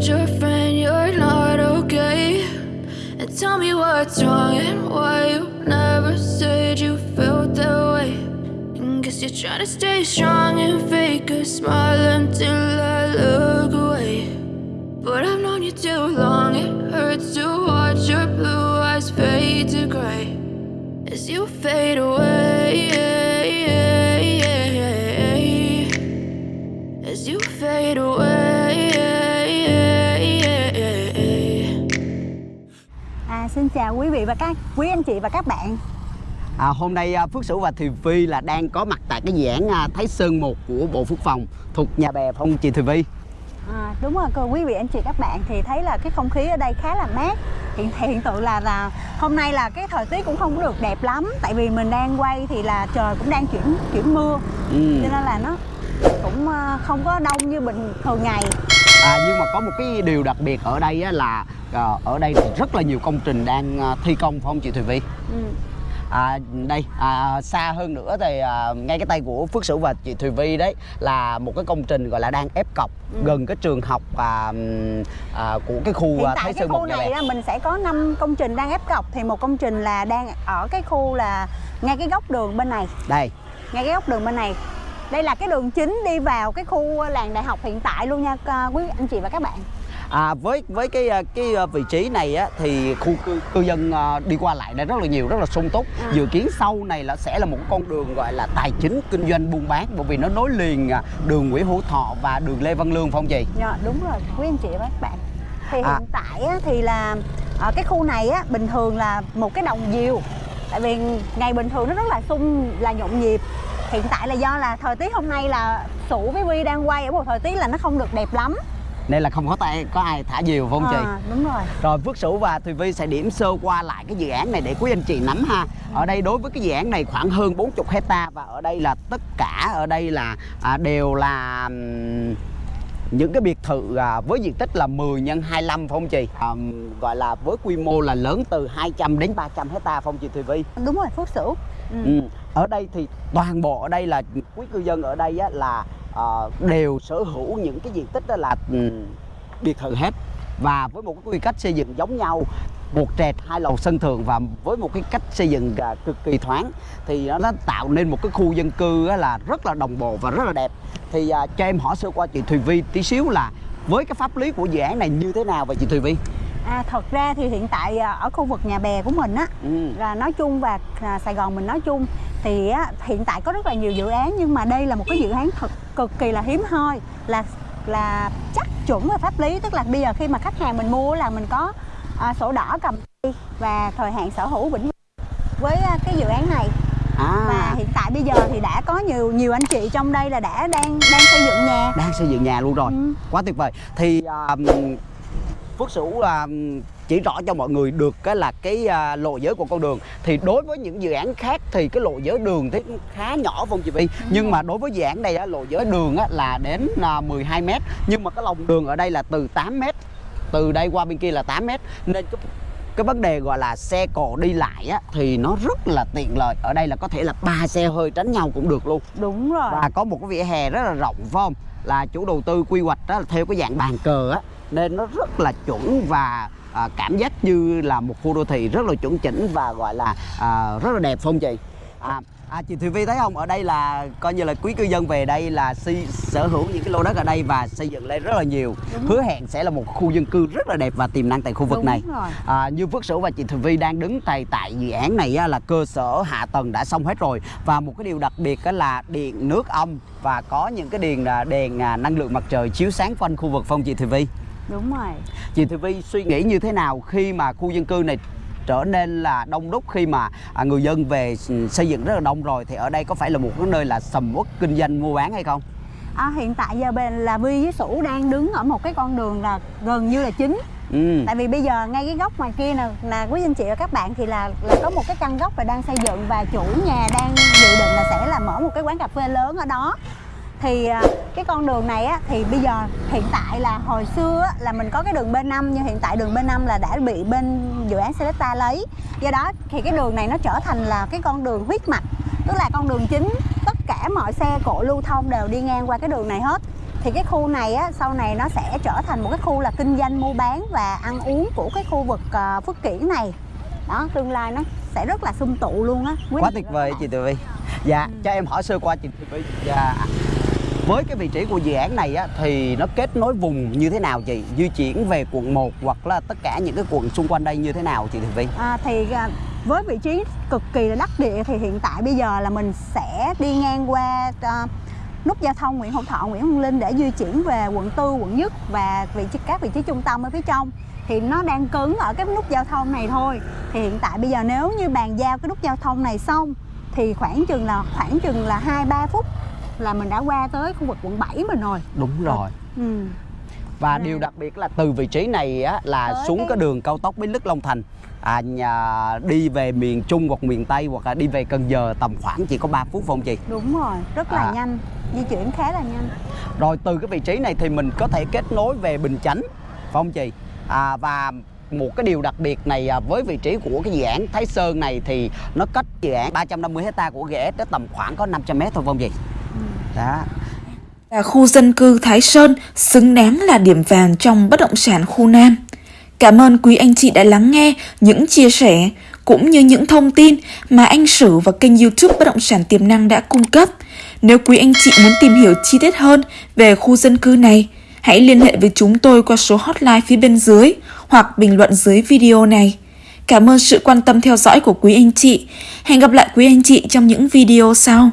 told your friend you're not okay. And tell me what's wrong and why you never said you felt that way. And guess you're trying to stay strong and fake a smile until quý vị và các quý anh chị và các bạn À, hôm nay à, Phước Sửu và Thùy Vi là đang có mặt tại cái dự án à, Thái Sơn 1 của Bộ Quốc phòng thuộc nhà bè phong chị Thùy Vi. à, Đúng rồi cô quý vị anh chị các bạn thì thấy là cái không khí ở đây khá là mát Hiện hiện tượng là là hôm nay là cái thời tiết cũng không được đẹp lắm Tại vì mình đang quay thì là trời cũng đang chuyển chuyển mưa Ừ. Cho nên là nó cũng à, không có đông như bình thường ngày À, nhưng mà có một cái điều đặc biệt ở đây á, là à, ở đây thì rất là nhiều công trình đang à, thi công phải không chị Thùy Vi? ừ. À, đây à, xa hơn nữa thì à, ngay cái tay của Phước Sửu và chị Thùy Vi đấy là một cái công trình gọi là đang ép cọc Ừ. gần cái trường học à, à, của cái khu Hiện à, tại Thái cái Sơn khu 1 nhà này á, mình sẽ có 5 công trình đang ép cọc Thì một công trình là đang ở cái khu là ngay cái góc đường bên này Đây, ngay cái góc đường bên này đây là cái đường chính đi vào cái khu làng đại học hiện tại luôn nha à, quý anh chị và các bạn À, với với cái à, cái à, vị trí này á, thì khu cư, cư dân à, đi qua lại đây rất là nhiều rất là sung túc. À. dự kiến sau này là sẽ là một con đường gọi là tài chính kinh doanh buôn bán bởi vì nó nối liền à, đường Nguyễn Hữu Thọ và đường Lê Văn Lương phải không chị? Dạ, đúng rồi. Quý anh chị và các bạn. Thì À. hiện tại á, thì là ở cái khu này á, bình thường là một cái đồng diều tại vì ngày bình thường nó rất là sung là nhộn nhịp. Hiện tại là do là thời tiết hôm nay là sủ với vi đang quay ở một thời tiết là nó không được đẹp lắm nên là không có tay có ai thả diều phải không chị à, đúng rồi Rồi Phước Sửu và Thùy Vi sẽ điểm sơ qua lại cái dự án này để quý anh chị nắm ha. Ở đây đối với cái dự án này khoảng hơn 40 hecta và ở đây là tất cả ở đây là à, đều là những cái biệt thự à, với diện tích là 10 nhân 25 phải không chị? À, gọi là với quy mô là lớn từ 200 đến 300 hecta không chị Thùy Vi? đúng rồi phước sửu ừ. Ừ. Ở đây thì toàn bộ ở đây là quý cư dân ở đây á, là đều sở hữu những cái diện tích đó là ừ, biệt thự hết và với một cái quy cách xây dựng giống nhau một trệt hai lầu sân thượng và với một cái cách xây dựng à, cực kỳ thoáng thì nó, nó tạo nên một cái khu dân cư là rất là đồng bộ và rất là đẹp thì à, cho em hỏi sơ qua chị Thùy Vi tí xíu là với cái pháp lý của dự án này như thế nào vậy chị Thùy Vi? À, thật ra thì hiện tại à, ở khu vực nhà bè của mình á Ừ. là nói chung và à, Sài Gòn mình nói chung thì á, hiện tại có rất là nhiều dự án nhưng mà đây là một cái dự án thật cực kỳ là hiếm hoi là là chắc chuẩn về pháp lý. Tức là bây giờ khi mà khách hàng mình mua là mình có à, sổ đỏ cầm tay và thời hạn sở hữu vĩnh viễn với à, cái dự án này. Và À, hiện tại bây giờ thì đã có nhiều nhiều anh chị trong đây là đã đang đang xây dựng nhà. Đang xây dựng nhà luôn rồi. Ừ. quá tuyệt vời. Thì à, Phước Sửu à, chỉ rõ cho mọi người được cái là cái à, lộ giới của con đường. Thì đối với những dự án khác thì cái lộ giới đường thì khá nhỏ không chị Vi nhưng mà đối với dự án này á, lộ giới đường á, là đến à, 12 mét. Nhưng mà cái lòng đường ở đây là từ 8 mét từ đây qua bên kia là 8 mét. Nên cái cái vấn đề gọi là xe cộ đi lại á, thì nó rất là tiện lợi. Ở đây là có thể là ba xe hơi tránh nhau cũng được luôn. Đúng rồi. Và có một cái vỉa hè rất là rộng phải không? Là chủ đầu tư quy hoạch đó là theo cái dạng bàn cờ á nên nó rất là chuẩn và à, cảm giác như là một khu đô thị rất là chuẩn chỉnh và gọi là à, rất là đẹp phải không chị? À, à chị Thùy Vi thấy không? Ở đây là coi như là quý cư dân về đây là si, sở hữu những cái lô đất ở đây và xây dựng lên rất là nhiều. Đúng. hứa hẹn sẽ là một khu dân cư rất là đẹp và tiềm năng tại khu vực Đúng này. rồi. à, như Phước Sửu và chị Thùy Vi đang đứng tại tại dự án này á, là cơ sở hạ tầng đã xong hết rồi. Và một cái điều đặc biệt á, là điện nước âm và có những cái đèn à, đèn à, năng lượng mặt trời chiếu sáng quanh khu vực phong chị Thùy Vi đúng rồi chị Thùy Vi suy nghĩ như thế nào khi mà khu dân cư này trở nên là đông đúc khi mà à, người dân về xây dựng rất là đông rồi thì ở đây có phải là một cái nơi là sầm uất kinh doanh mua bán hay không? À, hiện tại giờ bên là Vi với Sủ đang đứng ở một cái con đường là gần như là chính Ừ. Tại vì bây giờ ngay cái góc ngoài kia nè là quý anh chị và các bạn thì là là có một cái căn góc là đang xây dựng và chủ nhà đang dự định là sẽ là mở một cái quán cà phê lớn ở đó thì à, cái con đường này á thì bây giờ hiện tại là hồi xưa á, là mình có cái đường B5 nhưng hiện tại đường B5 là đã bị bên dự án Selecta lấy. Do đó thì cái đường này nó trở thành là cái con đường huyết mạch tức là con đường chính. Tất cả mọi xe cộ lưu thông đều đi ngang qua cái đường này hết. Thì cái khu này á, sau này nó sẽ trở thành một cái khu là kinh doanh mua bán và ăn uống của cái khu vực uh, Phước Kiển này. Đó tương lai nó sẽ rất là sum tụ luôn á. Quá tuyệt vời chị Tường Vi dạ Ừ. cho em hỏi sơ qua chị Tường Vi dạ với cái vị trí của dự án này á, thì nó kết nối vùng như thế nào chị? Di chuyển về quận 1 hoặc là tất cả những cái quận xung quanh đây như thế nào chị Tường Vi À, thì à, với vị trí cực kỳ là đắc địa thì hiện tại bây giờ là mình sẽ đi ngang qua uh, nút giao thông Nguyễn Hữu Thọ, Nguyễn Văn Linh để di chuyển về quận tư, quận nhất và vị trí các vị trí trung tâm ở phía trong. Thì nó đang cứng ở cái nút giao thông này thôi. Thì hiện tại bây giờ nếu như bàn giao cái nút giao thông này xong thì khoảng chừng là khoảng chừng là hai ba phút là mình đã qua tới khu vực quận 7 mình rồi đúng rồi ừ. và Này. điều đặc biệt là từ vị trí này á, là Tới xuống cái- cái đường cao tốc Bến Lức Long Thành à, nhà, đi về miền Trung hoặc miền Tây hoặc là đi về Cần Giờ tầm khoảng chỉ có 3 phút không chị đúng rồi rất là À. nhanh di chuyển khá là nhanh Rồi từ cái vị trí này thì mình có thể kết nối về Bình Chánh phải không chị? À, và một cái điều đặc biệt này à, với vị trí của cái dự án Thái Sơn này thì nó cách dự án 350 hecta của GS tới tầm khoảng có 500 mét thôi không chị? Đó. là khu dân cư Thái Sơn xứng đáng là điểm vàng trong bất động sản khu Nam. Cảm ơn quý anh chị đã lắng nghe những chia sẻ cũng như những thông tin mà anh Sử và kênh YouTube Bất động sản tiềm năng đã cung cấp. Nếu quý anh chị muốn tìm hiểu chi tiết hơn về khu dân cư này, hãy liên hệ với chúng tôi qua số hotline phía bên dưới hoặc bình luận dưới video này. Cảm ơn sự quan tâm theo dõi của quý anh chị. Hẹn gặp lại quý anh chị trong những video sau.